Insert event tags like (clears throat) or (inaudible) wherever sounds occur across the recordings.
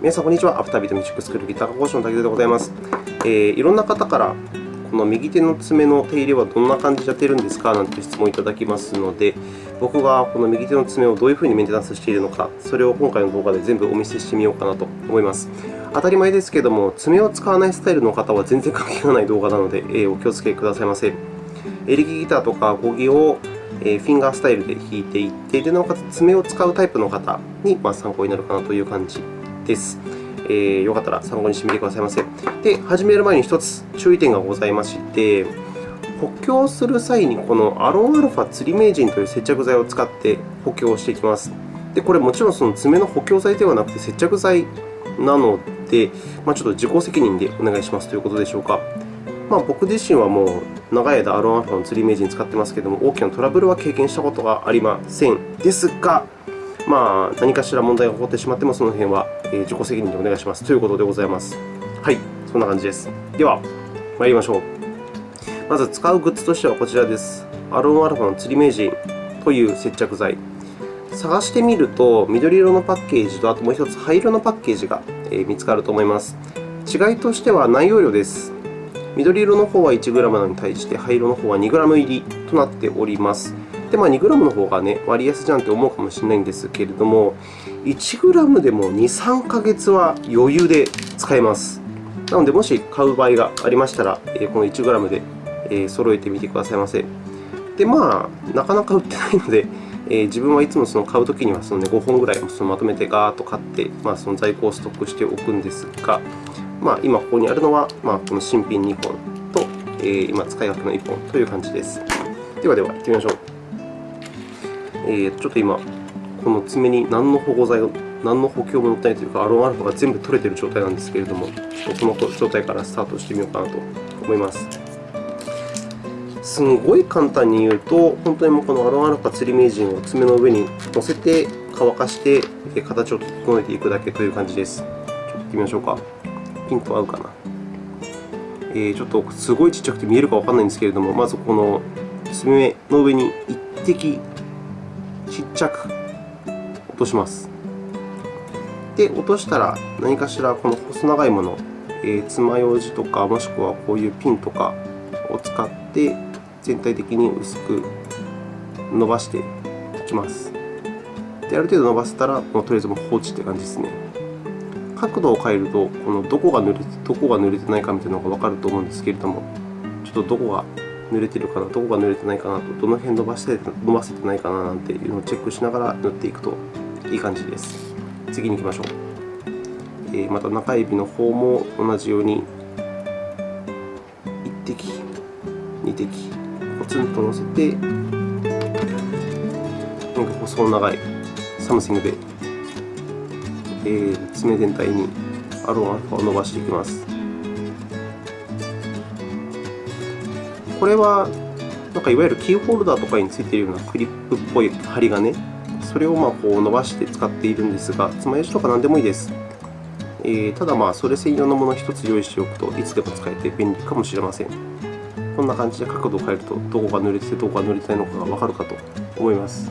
皆さん、こんにちは。アフタービートミュージックスクールギター講師の竹でございます。えー、いろんな方から、この右手の爪の手入れはどんな感じでやっているんですかなんて質問をいただきますので、僕がこの右手の爪をどういうふうにメンテナンスしているのか、それを今回の動画で全部お見せしてみようかなと思います。当たり前ですけれども、爪を使わないスタイルの方は全然関係がない動画なので、えー、お気をつけくださいませ。エレキギターとかアコギをフィンガースタイルで弾いていって、でなおかつ爪を使うタイプの方に参考になるかなという感じです。えー、よかったら参考にしてみてくださいませ。で、始める前に1つ注意点がございまして、補強する際にこのアロンアルファ釣り名人という接着剤を使って補強していきます。で、これもちろんその爪の補強剤ではなくて接着剤なので、まあ、ちょっと自己責任でお願いしますということでしょうか。まあ、僕自身はもう長い間アロンアルファの釣り名人使ってますけれども、大きなトラブルは経験したことがありません。ですが、まあ、何かしら問題が起こってしまっても、その辺は自己責任でお願いしますということでございます。はい、そんな感じです。では、参りましょう。まず使うグッズとしてはこちらです。アロンアルファの釣り名人という接着剤。探してみると、緑色のパッケージと、あともう1つ灰色のパッケージが見つかると思います。違いとしては内容量です。緑色の方は 1g なのに対して、灰色の方は 2g 入りとなっております。で、まあ、2g の方がね、割安じゃんって思うかもしれないんですけれども、1g でも2、3ヶ月は余裕で使えます。なので、もし買う場合がありましたら、この 1g で揃えてみてくださいませ。で、まあ、なかなか売ってないので、自分はいつもその買うときにはその、ね、5本ぐらいそのまとめてガーッと買って、まあ、その在庫をストックしておくんですが、まあ、今ここにあるのは、まあ、この新品2本と、え今使い分けの1本という感じです。ではでは、行ってみましょう。えー、ちょっと今、この爪に何の保護剤が、何の補強も乗ってないというか、アロンアルファが全部取れている状態なんですけれども、ちょっとこの状態からスタートしてみようかなと思います。すごい簡単に言うと、本当にもうこのアロンアルファ釣り名人を爪の上に乗せて乾かして、形を整えていくだけという感じです。ちょっと行ってみましょうか。ピント合うかな。えー、ちょっとすごいちっちゃくて見えるかわからないんですけれども、まずこの爪の上に1滴ちっちゃく落とします。で、落としたら何かしらこの細長いもの、え爪楊枝とか、もしくはこういうピンとかを使って全体的に薄く伸ばしていきます。で、ある程度伸ばせたら、もうとりあえずもう放置という感じですね。角度を変えると、このどこが濡れてどこが濡れてないかみたいなのがわかると思うんですけれども、ちょっとどこが濡れてるかな、どこが濡れてないかなと、どの辺伸ばして伸ばせてないかななんていうのをチェックしながら塗っていくといい感じです。次に行きましょう。えー、また中指の方も同じように1滴、2滴、ポツンと乗せて、なんか細長い something で、えー、爪全体にアロンアルファを伸ばしていきます。これは、なんかいわゆるキーホルダーとかについているようなクリップっぽい針金、それをまこう伸ばして使っているんですが、つまようじとか何でもいいです。えー、ただ、まあそれ専用のものを1つ用意しておくといつでも使えて便利かもしれません。こんな感じで角度を変えると、どこが濡れててどこが濡れてないのかがわかるかと思います。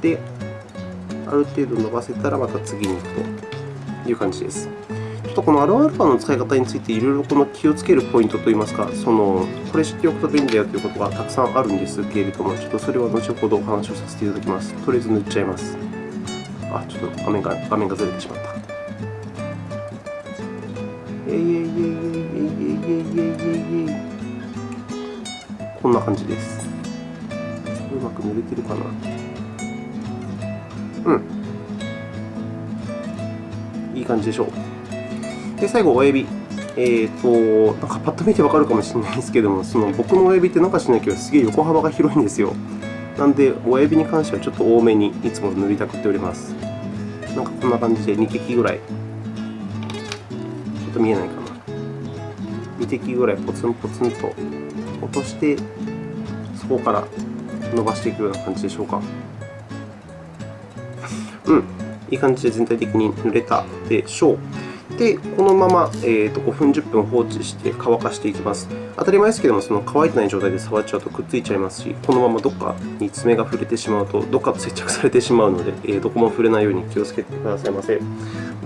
で、ある程度伸ばせたらまた次に行くという感じです。とこのアルファの使い方についていろいろこの気をつけるポイントといいますか、そのこれ知っておくと便利だよということがたくさんあるんですけれども、ちょっとそれは後ほどお話をさせていただきます。とりあえず塗っちゃいます。あ、ちょっと画面が画面がずれてしまった。えいえいえいえいえいえいえいえいこんな感じです。うまく塗れてるかな。うん。いい感じでしょう。で、最後、親指。えーと、なんかパッと見てわかるかもしれないですけども、その僕の親指ってなんかしないけど、すげえ横幅が広いんですよ。なので、親指に関してはちょっと多めにいつも塗りたくっております。なんかこんな感じで2滴ぐらい。ちょっと見えないかな。2滴ぐらいポツンポツンと落として、そこから伸ばしていくような感じでしょうか。うん。いい感じで全体的に塗れたでしょう。で、このまま、えー、と5分、10分放置して乾かしていきます。当たり前ですけども、その乾いてない状態で触っちゃうとくっついちゃいますし、このままどっかに爪が触れてしまうと、どっかと接着されてしまうので、えー、どこも触れないように気をつけてくださいませ。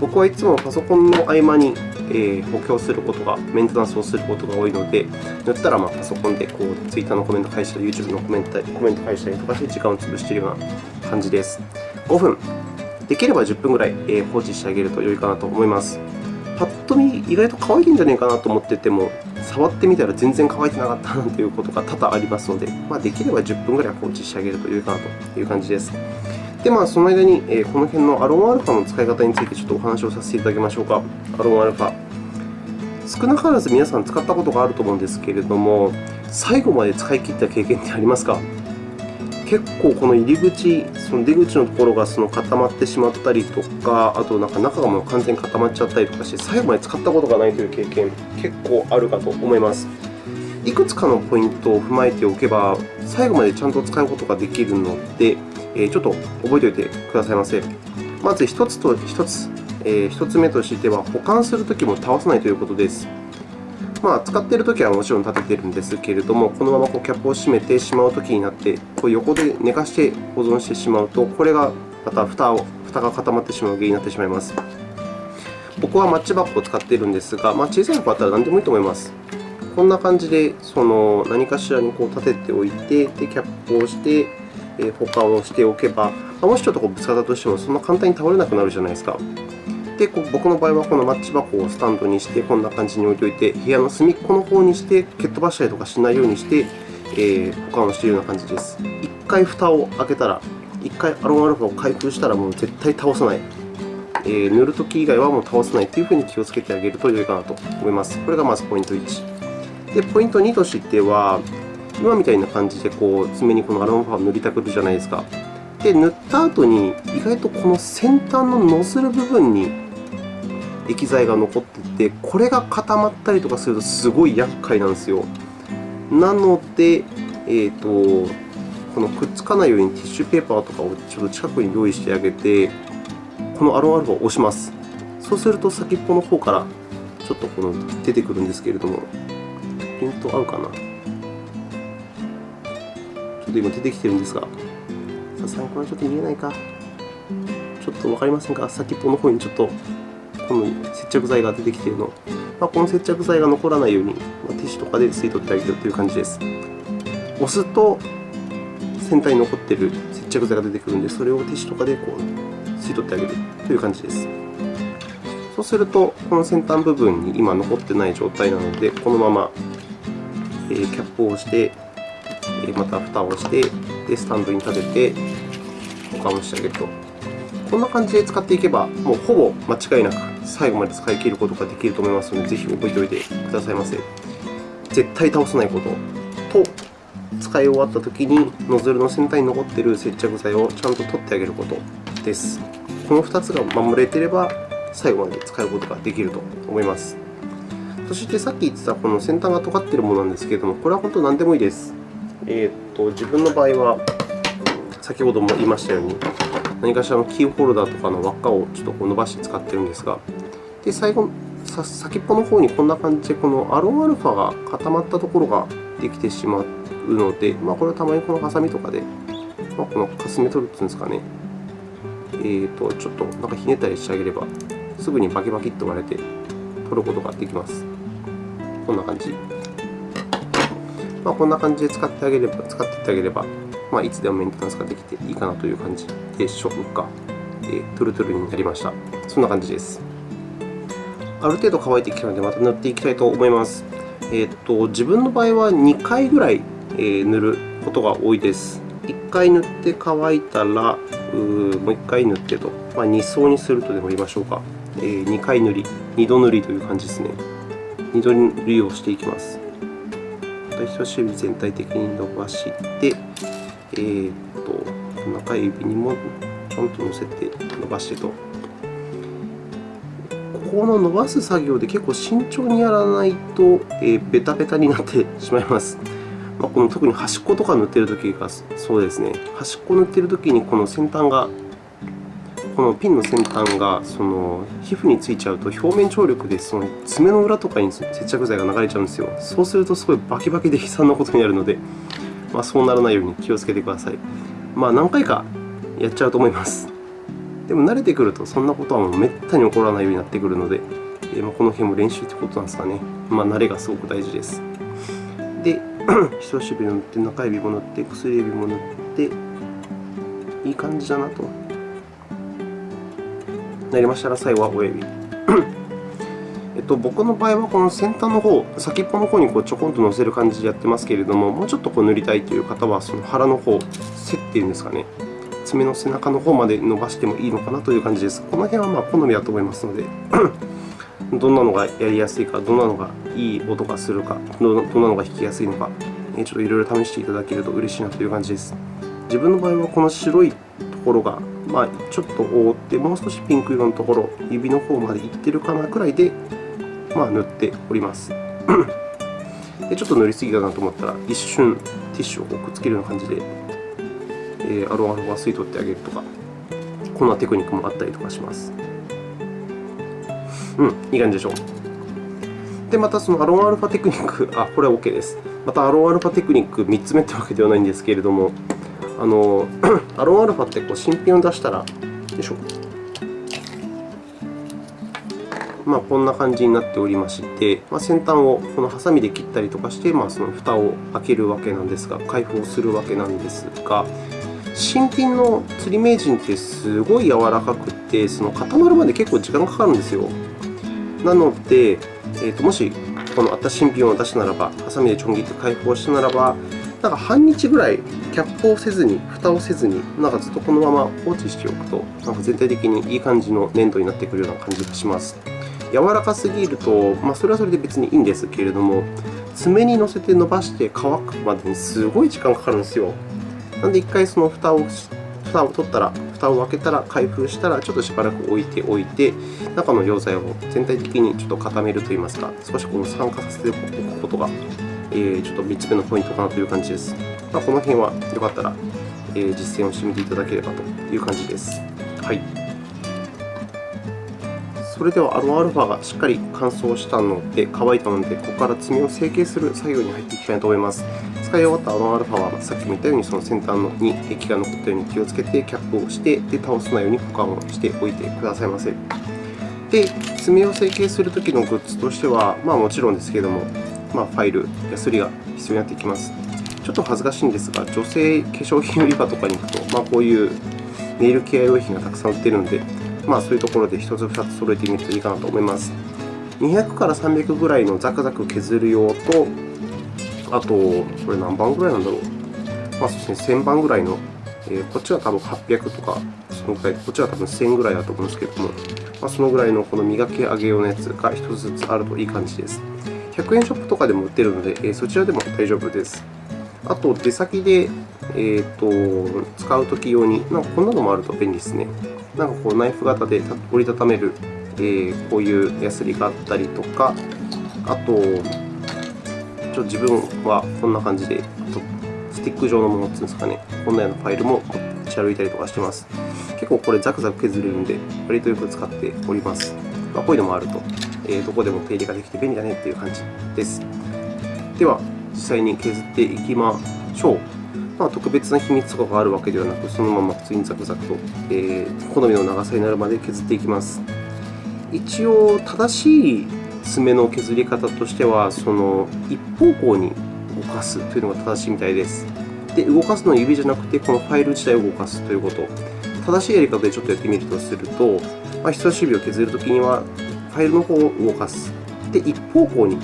僕はいつもパソコンの合間に、えー、補強することが、メンテナンスをすることが多いので、塗ったらまパソコンでこう Twitter のコメント返したり、YouTube のコメントコメント返したりとかして時間を潰しているような感じです。5分、できれば10分ぐらい放置してあげると良いかなと思います。と見、意外と乾いんじゃないかなと思ってても、触ってみたら全然乾いてなかったなんていうことが多々ありますので、まあ、できれば10分ぐらい放置してあげると良いかなという感じです。で、まあ、その間に、えこの辺のアロンアルファの使い方についてちょっとお話をさせていただきましょうか。アロンアルファ。少なからず皆さん使ったことがあると思うんですけれども、最後まで使い切った経験ってありますか？結構この入り口、その出口のところがその固まってしまったりとか、あとなんか中がもう完全に固まっちゃったりとかして、最後まで使ったことがないという経験、結構あるかと思います。いくつかのポイントを踏まえておけば、最後までちゃんと使うことができるので、ちょっと覚えておいてくださいませ。まず1つと1つ、1つ目としては、保管するときも倒さないということです。まあ、使っているときはもちろん立てているんですけれども、このままこうキャップを閉めてしまうときになって、こう横で寝かして保存してしまうと、これがまた蓋を蓋が固まってしまう原因になってしまいます。僕はマッチ箱を使っているんですが、まあ、小さい箱あったら何でもいいと思います。こんな感じでその何かしらにこう立てておいて、でキャップをして、え保管をしておけば、もしちょっとこうぶつかったとしても、そんな簡単に倒れなくなるじゃないですか。で、僕の場合はこのマッチ箱をスタンドにして、こんな感じに置いておいて、部屋の隅っこの方にして、蹴っ飛ばしたりとかしないようにして、えー、保管をしているような感じです。1回蓋を開けたら、1回アロンアルファを開封したら、もう絶対倒さない。えー、塗るとき以外はもう倒さないというふうに気をつけてあげると良いかなと思います。これがまずポイント1。で、ポイント2としては、今みたいな感じでこう爪にこのアロンファを塗りたくるじゃないですか。で、塗った後に、意外とこの先端のノズル部分に液剤が残っていて、これが固まったりとかするとすごい厄介なんですよ。なので、えーと、このくっつかないようにティッシュペーパーとかをちょっと近くに用意してあげて、このアロンアルファを押します。そうすると先っぽの方からちょっとこの出てくるんですけれども、ピント合うかな。ちょっと今出てきてるんですが、さすがにこれはちょっと見えないか。ちょっとわかりませんか？先っぽの方にちょっとこの接着剤が出てきているの、まあ、この接着剤が残らないように、まあ、ティッシュとかで吸い取ってあげるという感じです。押すと先端に残っている接着剤が出てくるので、それをティッシュとかでこう吸い取ってあげるという感じです。そうすると、この先端部分に今残ってない状態なので、このままキャップを押して、また蓋をして、でスタンドに立てて保管をしてあげると。こんな感じで使っていけば、もうほぼ間違いなく最後まで使い切ることができると思いますので、ぜひ覚えておいてくださいませ。絶対倒さないことと、使い終わったときにノズルの先端に残っている接着剤をちゃんと取ってあげることです。この2つが守れていれば、最後まで使うことができると思います。そしてさっき言ってたこの先端が尖っているものなんですけれども、これは本当何でもいいです。えー、っと自分の場合は、先ほども言いましたように、何かしらのキーホルダーとかの輪っかをちょっとこう伸ばして使ってるんですが、で最後、先っぽの方にこんな感じで、このアロンアルファが固まったところができてしまうので、まあ、これはたまにこのハサミとかで、まあ、このかすめ取るっていうんですかね、えーと、ちょっとなんかひねったりしてあげれば、すぐにバキバキっと割れて取ることができます。こんな感じ。まあ、こんな感じで使ってあげれば、使っていってあげれば、まあ、いつでもメンテナンスができていいかなという感じでしょうか。え、トゥルトゥルになりました。そんな感じです。ある程度乾いてきたので、また塗っていきたいと思います。えー、っと自分の場合は2回ぐらい、え、塗ることが多いです。1回塗って乾いたら、うもう1回塗ってと、まあ、2層にするとでも言いましょうか。えー、2回塗り、2度塗りという感じですね。2度塗りをしていきます。人差し指全体的に伸ばして、えー、っと、中指にもちょんと乗せて伸ばしてと。ここの伸ばす作業で結構慎重にやらないと、えー、ベタベタになってしまいます。まあ、この特に端っことか塗ってるときがそうですね、端っこ塗ってるときにこの先端がこのピンの先端がその皮膚についちゃうと表面張力でその爪の裏とかに接着剤が流れちゃうんですよ。そうするとすごいバキバキで悲惨なことになるので、まあ、そうならないように気をつけてください。まあ、何回かやっちゃうと思います。でも慣れてくるとそんなことはもうめったに起こらないようになってくるので、え、まあこの辺も練習ってことなんですかね。まあ、慣れがすごく大事です。で、(clears throat) 人差し指を塗って、中指も塗って、薬指も塗って、いい感じだなと。なりましたら、最後は親指。(clears throat) えっと、僕の場合は、この先端の方、先っぽの方にこうちょこんと乗せる感じでやってますけれども、もうちょっとこう塗りたいという方は、その腹の方、背っていうんですかね。爪の背中の方まで伸ばしてもいいのかなという感じです。この辺はまあ好みだと思いますので、(clears throat) どんなのがやりやすいか、どんなのがいい音がするか、どんなのが弾きやすいのか、ちょっといろいろ試していただけると嬉しいなという感じです。自分の場合はこの白いところが、まあ、ちょっと覆って、もう少しピンク色のところ、指の方までいってるかなくらいで、まあ、塗っております。でちょっと塗りすぎだなと思ったら、一瞬ティッシュをくっつけるような感じで、えー、アロンアルファ吸い取ってあげるとか、こんなテクニックもあったりとかします。うん、いい感じでしょう。で、またそのアロンアルファテクニック、あ、これは OK です。またアロンアルファテクニック3つ目というわけではないんですけれども、あの (clears throat) アロンアルファってこう新品を出したら、よいしょ。まあ、こんな感じになっておりまして、まあ、先端をこのハサミで切ったりとかして、まあ、その蓋を開けるわけなんですが、開封するわけなんですが、新品の釣り名人ってすごい柔らかくて、その固まるまで結構時間がかかるんですよ。なので、えー、ともしこの新新品を出したならば、ハサミでちょん切って開封したならば、なんか半日ぐらいキャップをせずに、蓋をせずに、なんかずっとこのまま放置しておくと、なんか全体的にいい感じの粘土になってくるような感じがします。柔らかすぎると、まあ、それはそれで別にいいんですけれども、爪に乗せて伸ばして乾くまでにすごい時間かかるんですよ。なので、1回その蓋を蓋を取ったら、蓋を開けたら、開封したら、ちょっとしばらく置いておいて、中の溶剤を全体的にちょっと固めるといいますか、少しこの酸化させておくことが、えー、ちょっと3つ目のポイントかなという感じです。まあ、この辺はよかったら、え、実践をしてみていただければという感じです。はい。それではアロンアルファがしっかり乾燥したので、乾いたので、ここから爪を成形する作業に入っていきたいと思います。使い終わったアロンアルファは、さっきも言ったように、その先端に液が残ったように気をつけて、キャップをして、で倒さないように保管をしておいてくださいませ。で、爪を成形するときのグッズとしては、まあ、もちろんですけれども、まあ、ファイル、ヤスリが必要になってきます。ちょっと恥ずかしいんですが、女性化粧品売り場とかに行くと、まあ、こういうネイルケア用品がたくさん売っているので、まあ、そういうところで1つ2つ揃えてみるといいかなと思います。200から300ぐらいのザクザク削る用と、あと、これ何番ぐらいなんだろう。まあ、そうですね、1000番ぐらいの、えー、こっちは多分800とか、そのぐらい、こっちは多分1000ぐらいだと思うんですけども、まあ、そのぐらいのこの磨き上げ用のやつが1つずつあるといい感じです。100円ショップとかでも売ってるので、えー、そちらでも大丈夫です。あと、出先で、えーと、使うとき用に、なんかこんなのもあると便利ですね。なんかこうナイフ型で折りたためる、えー、こういうヤスリがあったりとか、あと、ちょ自分はこんな感じで、あとスティック状のものっていうんですかね、こんなようなファイルも持ち歩いたりとかしてます。結構これザクザク削れるんで、割とよく使っております。まあ、こういうのもあると、えー、どこでも手入れができて便利だねっていう感じです。では、実際に削っていきましょう。まあ、特別な秘密とかがあるわけではなく、そのまま普通にザクザクと、えー、好みの長さになるまで削っていきます。一応、正しい爪の削り方としては、その一方向に動かすというのが正しいみたいです。で、動かすのは指じゃなくて、このファイル自体を動かすということ。正しいやり方でちょっとやってみるとすると、まあ、人差し指を削るときには、ファイルの方を動かす。で、一方向に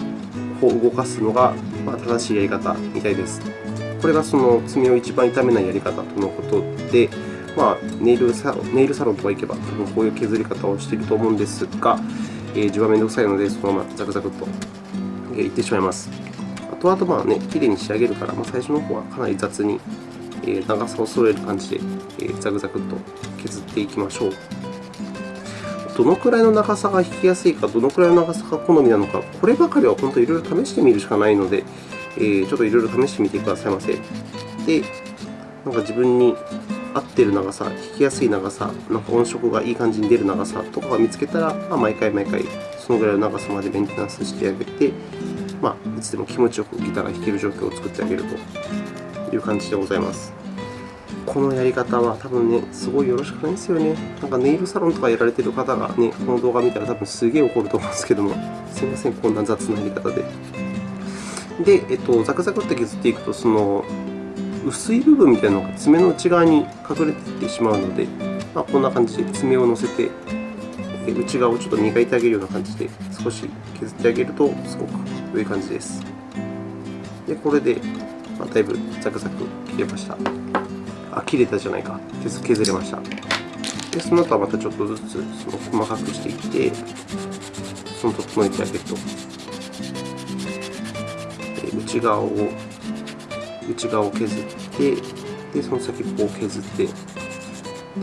こう動かすのが、正しいやり方みたいです。これがその爪を一番痛めないやり方とのことで、まあ、ネイルサロンネイルサロンとか行けば、多分こういう削り方をしていると思うんですが、えー、自分はめんどくさいので、そのままザクザクと、えー、いってしまいます。あとあと、まあね、綺麗に仕上げるから、まあ、最初の方はかなり雑に、えー、長さを揃える感じで、えー、ザクザクと削っていきましょう。どのくらいの長さが引きやすいか、どのくらいの長さが好みなのか、こればかりは本当いろいろ試してみるしかないので、えー、ちょっといろいろ試してみてくださいませ。で、なんか自分に合ってる長さ、弾きやすい長さ、なんか音色がいい感じに出る長さとかが見つけたら、まあ、毎回毎回そのぐらいの長さまでメンテナンスしてあげて、まあ、いつでも気持ちよくギターが弾ける状況を作ってあげるという感じでございます。このやり方は多分ね、すごいよろしくないんですよね。なんかネイルサロンとかやられてる方がね、この動画見たら多分すげえ怒ると思うんですけども、すいません、こんな雑なやり方で。で、えっと、ザクザクって削っていくと、その薄い部分みたいなのが爪の内側に隠れていってしまうので、まあ、こんな感じで爪を乗せて、内側をちょっと磨いてあげるような感じで少し削ってあげるとすごく良い感じです。で、これで、まあ、だいぶザクザク切れました。あ、切れたじゃないか。削れました。で、その後はまたちょっとずつその細かくしていって、その整えてあげると。内側を内側を削ってでその先っぽを削ってで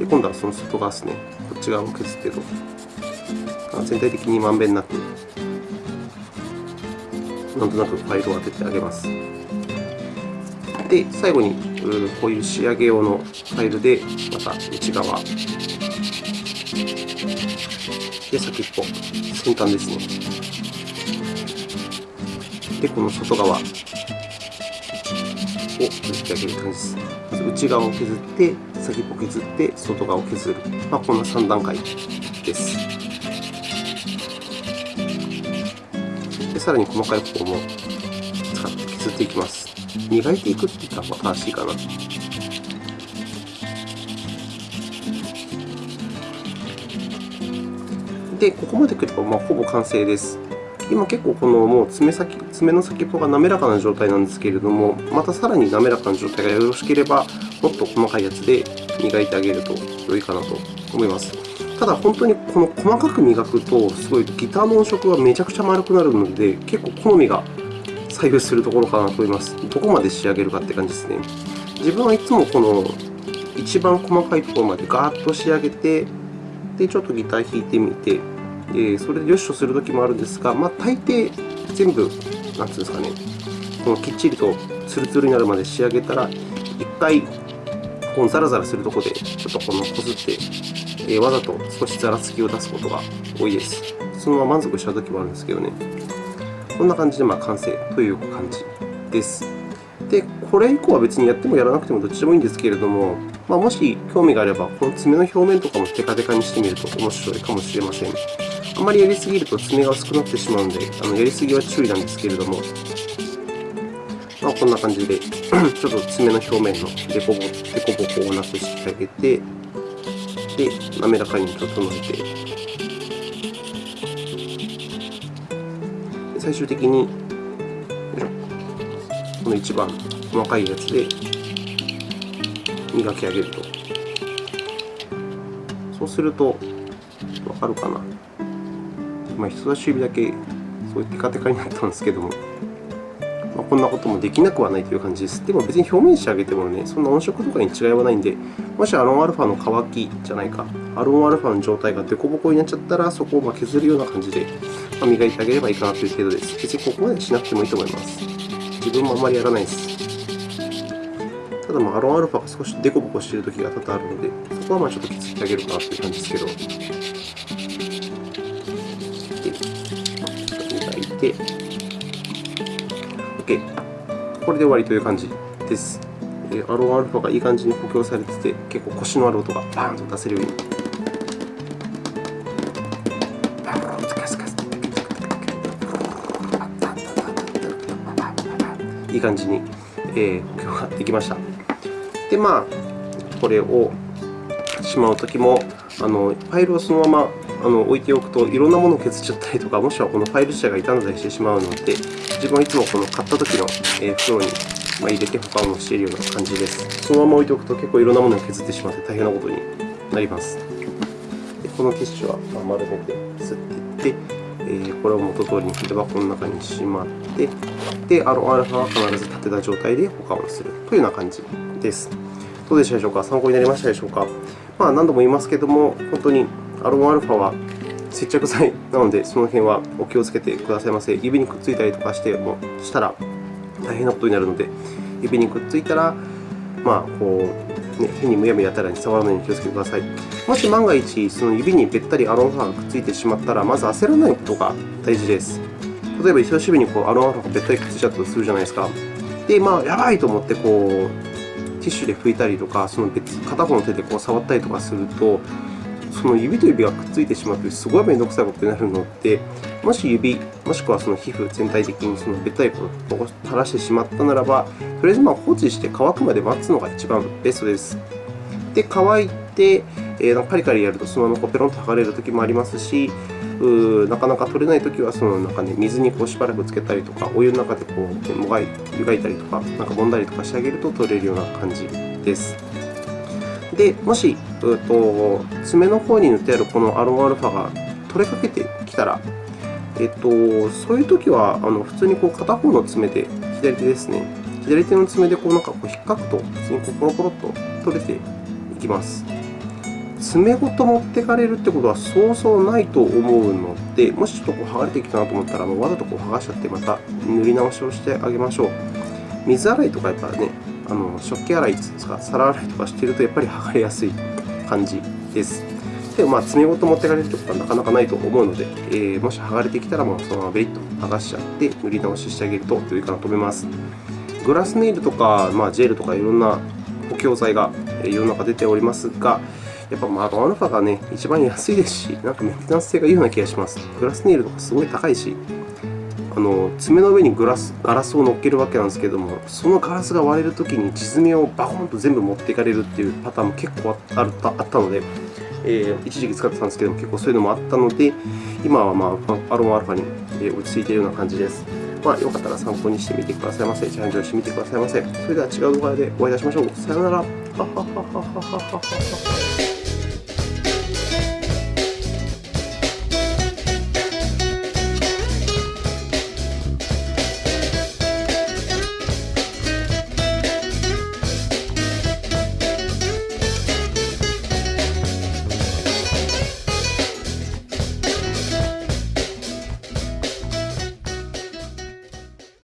今度はその外側ですね。こっち側を削ってと。全体的にまんべんなくなんとなくファイルを当ててあげます。で最後にこういう仕上げ用のファイルでまた内側で先っぽ先端ですね。でこの外側を削ってあげる感じです。内側を削って、先っぽ削って、外側を削る。まあ、こんな3段階です。でさらに細かい方も使って削っていきます。磨いていくって言ったら正しいかな。で、ここまでくれば、まあ、ほぼ完成です。今結構このもう爪先爪の先っぽが滑らかな状態なんですけれども、またさらに滑らかな状態がよろしければ、もっと細かいやつで磨いてあげると良いかなと思います。ただ、本当にこの細かく磨くと、すごいギターの音色がめちゃくちゃ丸くなるので、結構好みが左右するところかなと思います。どこまで仕上げるかって感じですね。自分はいつもこの一番細かいところまでガーッと仕上げて、でちょっとギター弾いてみて、えそれでよしとするときもあるんですが、まあ、大抵全部、なんてうんですかね、このきっちりとツルツルになるまで仕上げたら、1回、このザラザラするところで、ちょっとこのこすって、えわざと少しざらつきを出すことが多いです。そのまま満足したときもあるんですけどね。こんな感じでまあ完成という感じです。で、これ以降は別にやってもやらなくてもどっちでもいいんですけれども、まあ、もし興味があれば、この爪の表面とかもテカテカにしてみると面白いかもしれません。あまりやりすぎると爪が薄くなってしまうので、あのやりすぎは注意なんですけれども、まあ、こんな感じで、(clears throat) ちょっと爪の表面のデコボデコボコをなくしてあげて、で、滑らかに整えて、最終的に、この一番細かいやつで磨き上げると。そうすると、わかるかな？まあ、人差し指だけそうテカテカになったんですけども、まあ、こんなこともできなくはないという感じです。でも別に表面仕上げてもね、そんな音色とかに違いはないんで、もしアロンアルファの乾きじゃないか、アロンアルファの状態がデコボコになっちゃったら、そこをま削るような感じで、磨いてあげればいいかなという程度です。別にここまでしなくてもいいと思います。自分もあんまりやらないです。ただ、アロンアルファが少しデコボコしているときが多々あるので、そこはまあちょっと削ってあげるかなという感じですけど。て、OK。これで終わりという感じです。えアロンアルファがいい感じに補強されてて、結構コシのある音がバーンと出せるように。いい感じに、え補強ができました。で、まあ、これをしまうときも、あのファイルをそのままあの置いておくといろんなものを削っちゃったりとか、もしくはこのファイル自体が傷んだりしてしまうので、自分はいつもこの買った時の袋に入れて保管をしているような感じです。そのまま置いておくと結構いろんなものを削ってしまって大変なことになります。でこのティッシュは丸めて吸っていって、え、これを元通りに筆箱の中にしまって、で、あのアルファは必ず立てた状態で保管をするというような感じです。どうでしたでしょうか？参考になりましたでしょうか？まあ、何度も言いますけれども、本当にアロンアルファは接着剤なので、その辺はお気をつけてくださいませ。指にくっついたりとかしてもしたら大変なことになるので、指にくっついたら、まあ、こうね、変にむやみやたらに触らないように気をつけてください。もし万が一、その指にべったりアロンアルファがくっついてしまったら、まず焦らないことが大事です。例えば、人差し指にこうアロンアルファがべったりくっついちゃったとするじゃないですか。で、まあ、やばいと思ってこう、ティッシュで拭いたりとか、その別片方の手でこう触ったりとかすると、その指と指がくっついてしまって、すごい面倒くさいことになるので、もし指、もしくはその皮膚全体的にそのべったりを垂らしてしまったならば、とりあえずま放置して乾くまで待つのが一番ベストです。で、乾いて、えー、カリカリやるとそのままペロンと剥がれるときもありますし、なかなか取れないときはそのなんか、ね、水にこうしばらくつけたりとか、お湯の中でこうもがい湯がいたりとか、なんか揉んだりとかしてあげると取れるような感じです。で、もし、うと爪の方に塗ってあるこのアロンアルファが取れかけてきたら、えっと、そういうときはあの普通にこう片方の爪で、左手ですね、左手の爪でこうなんかこう引っかくと、普通にこうポロポロっと取れていきます。爪ごと持ってかれるってことはそうそうないと思うので、もしちょっとこう剥がれてきたなと思ったら、わざとこう剥がしちゃって、また塗り直しをしてあげましょう。水洗いとかやっぱね、あの食器洗いですか、皿洗いとかしてると、やっぱり剥がれやすい感じです。でも、まあ、爪ごと持ってかれるとはなかなかないと思うので、えー、もし剥がれてきたら、もうそのままベリッと剥がしちゃって、塗り直ししてあげると良いかなと思います。グラスネイルとか、まあ、ジェルとかいろんな補強剤が世の中出ておりますが、やっぱまあアルファがね、一番安いですし、なんかメンテナンス性がいいような気がします。グラスネイルとかすごい高いし、あの爪の上にグラスガラスを乗っけるわけなんですけども、そのガラスが割れるときに地爪をバコンと全部持っていかれるっていうパターンも結構あったあったので、えー、一時期使ってたんですけども、結構そういうのもあったので、今は、まあ、アロンアルファに落ち着いているような感じです。まあ、よかったら参考にしてみてくださいませ。チャレンジをしてみてくださいませ。それでは違う動画でお会いいたしましょう。さようなら。